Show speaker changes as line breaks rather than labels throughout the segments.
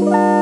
Bye.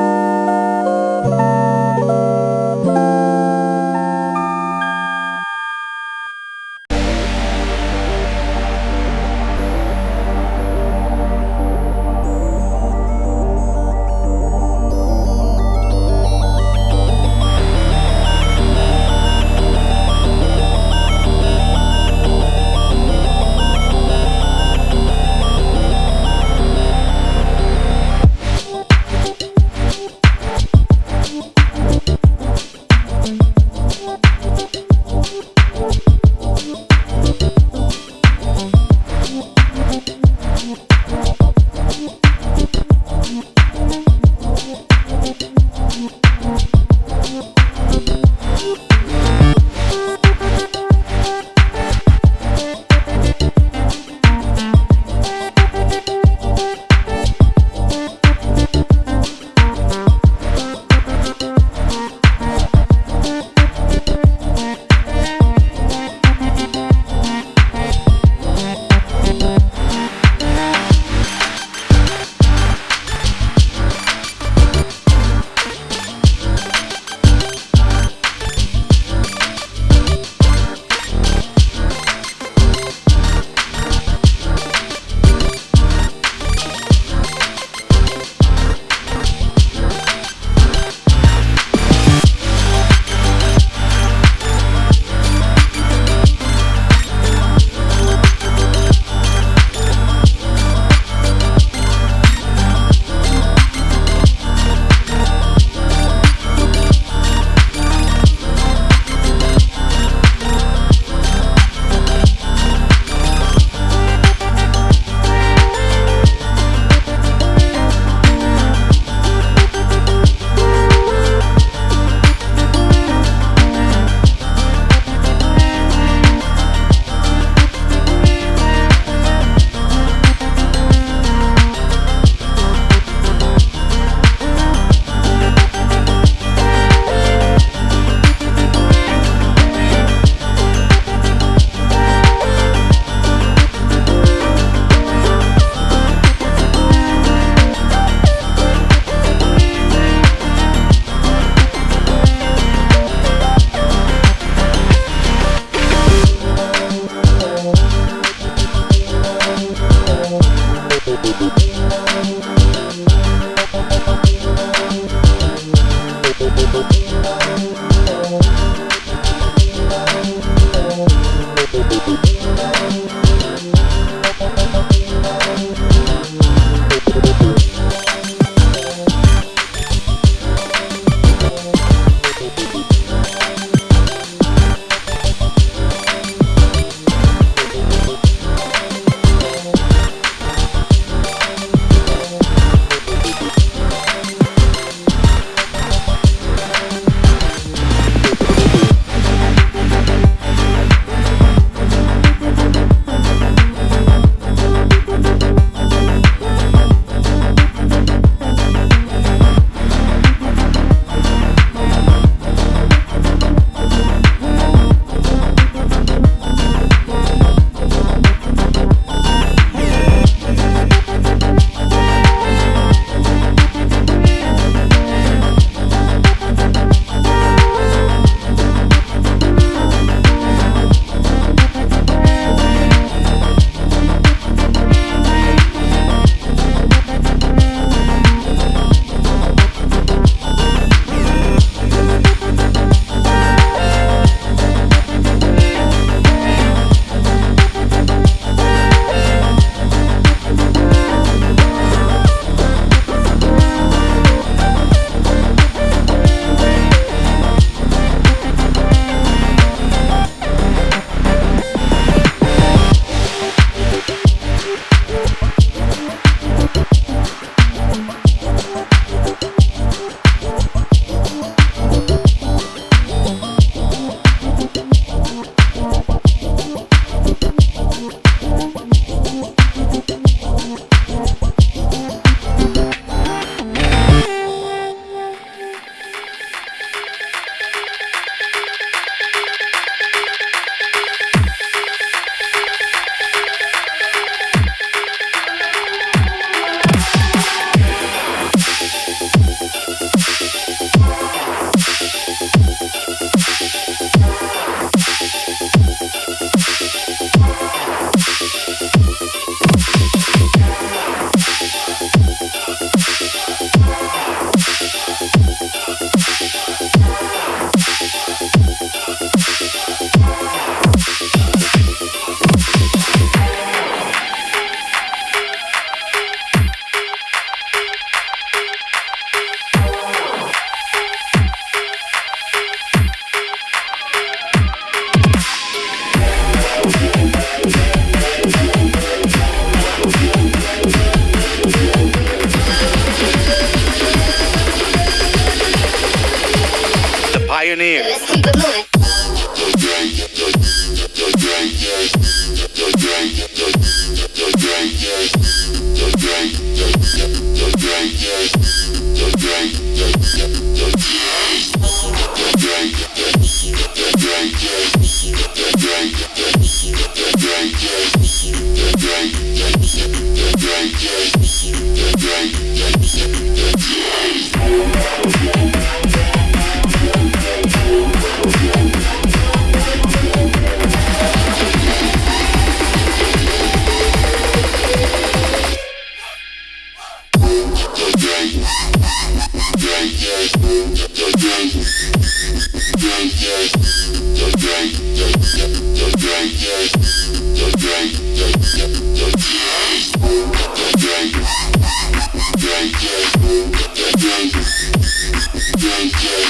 moving. Yeah.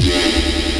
Yeah.